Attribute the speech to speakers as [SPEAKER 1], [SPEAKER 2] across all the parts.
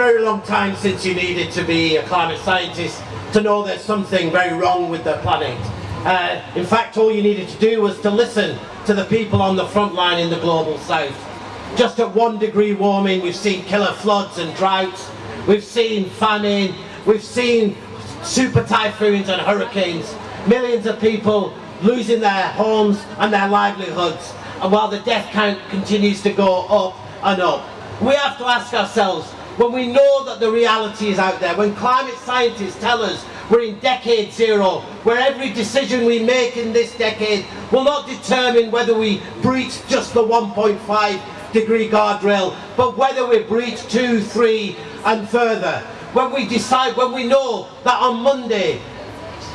[SPEAKER 1] very long time since you needed to be a climate scientist to know there's something very wrong with the planet. Uh, in fact, all you needed to do was to listen to the people on the front line in the global south. Just at one degree warming, we've seen killer floods and droughts, we've seen famine, we've seen super typhoons and hurricanes, millions of people losing their homes and their livelihoods, and while the death count continues to go up and up. We have to ask ourselves, when we know that the reality is out there, when climate scientists tell us we're in decade zero, where every decision we make in this decade will not determine whether we breach just the 1.5 degree guardrail, but whether we breach two, three and further. When we decide, when we know that on Monday,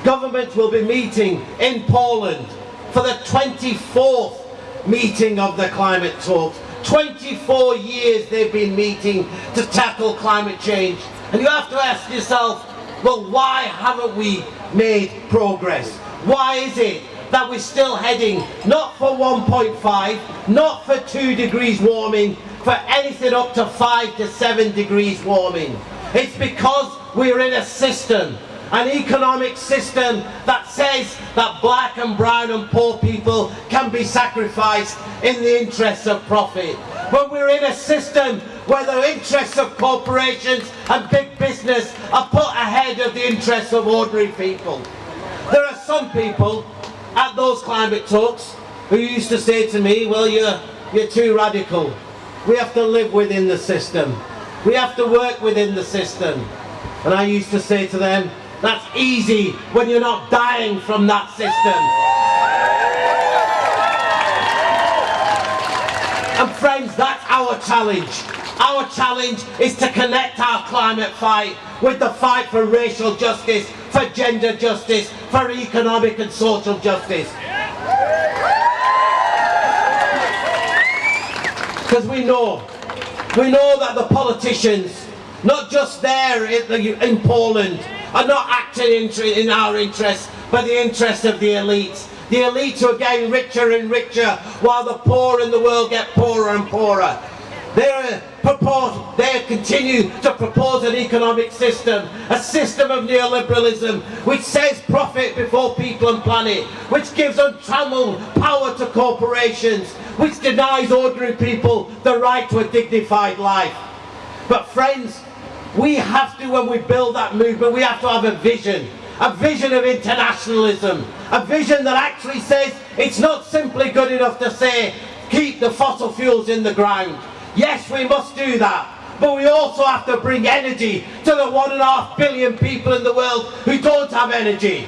[SPEAKER 1] government will be meeting in Poland for the 24th meeting of the climate talks, 24 years they've been meeting to tackle climate change. And you have to ask yourself, well, why haven't we made progress? Why is it that we're still heading not for 1.5, not for 2 degrees warming, for anything up to 5 to 7 degrees warming? It's because we're in a system an economic system that says that black and brown and poor people can be sacrificed in the interests of profit. But we're in a system where the interests of corporations and big business are put ahead of the interests of ordinary people. There are some people at those climate talks who used to say to me, well you're, you're too radical. We have to live within the system. We have to work within the system. And I used to say to them, that's easy when you're not dying from that system. And friends, that's our challenge. Our challenge is to connect our climate fight with the fight for racial justice, for gender justice, for economic and social justice. Because we know, we know that the politicians, not just there in Poland, are not acting in, our interests, but the interests of the elites. The elites who are getting richer and richer, while the poor in the world get poorer and poorer. Propose, they continue to propose an economic system, a system of neoliberalism, which says profit before people and planet, which gives untrammeled power to corporations, which denies ordinary people the right to a dignified life. But friends, we have to, when we build that movement, we have to have a vision. A vision of internationalism. A vision that actually says it's not simply good enough to say, keep the fossil fuels in the ground. Yes, we must do that. But we also have to bring energy to the one and a half billion people in the world who don't have energy.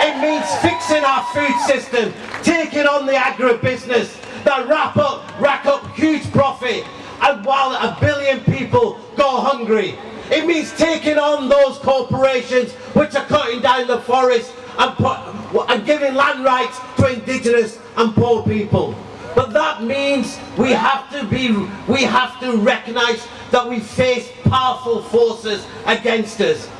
[SPEAKER 1] It means fixing our food system, taking on the agribusiness that wrap up, rack up huge profit and while a billion people go hungry. It means taking on those corporations which are cutting down the forest and, put, and giving land rights to indigenous and poor people. But that means we have to be, we have to recognize that we face powerful forces against us.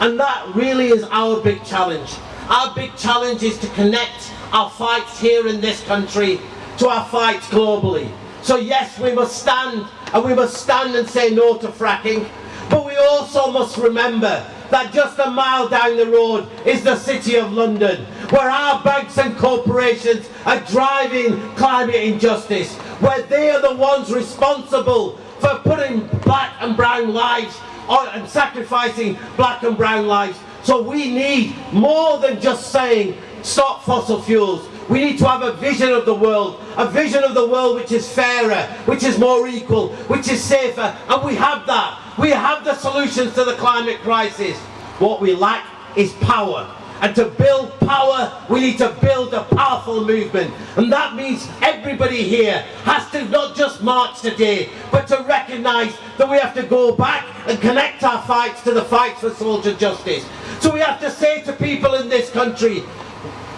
[SPEAKER 1] And that really is our big challenge. Our big challenge is to connect our fights here in this country to our fights globally. So yes, we must stand, and we must stand and say no to fracking, but we also must remember that just a mile down the road is the City of London, where our banks and corporations are driving climate injustice, where they are the ones responsible for putting black and brown lives on, and sacrificing black and brown lives. So we need more than just saying stop fossil fuels. We need to have a vision of the world, a vision of the world which is fairer, which is more equal, which is safer, and we have that. We have the solutions to the climate crisis. What we lack is power. And to build power, we need to build a powerful movement. And that means everybody here has to not just march today, but to recognise that we have to go back and connect our fights to the fights for social justice. So we have to say to people in this country,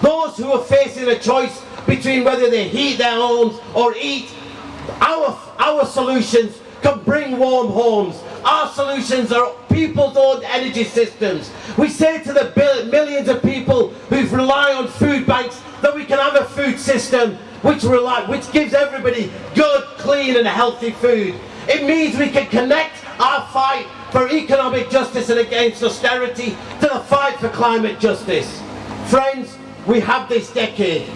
[SPEAKER 1] those who are facing a choice between whether they heat their homes or eat, our, our solutions can bring warm homes. Our solutions are people's own energy systems. We say to the millions of people who rely on food banks that we can have a food system which, rely, which gives everybody good, clean and healthy food. It means we can connect our fight for economic justice and against austerity to the fight for climate justice. Friends, we have this decade,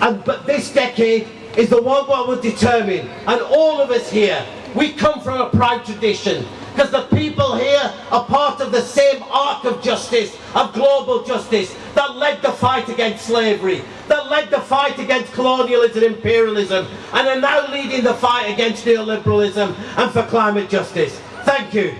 [SPEAKER 1] and but this decade is the one what will determine, and all of us here, we come from a proud tradition, because the people here are part of the same arc of justice, of global justice, that led the fight against slavery, that led the fight against colonialism and imperialism, and are now leading the fight against neoliberalism and for climate justice. Thank you.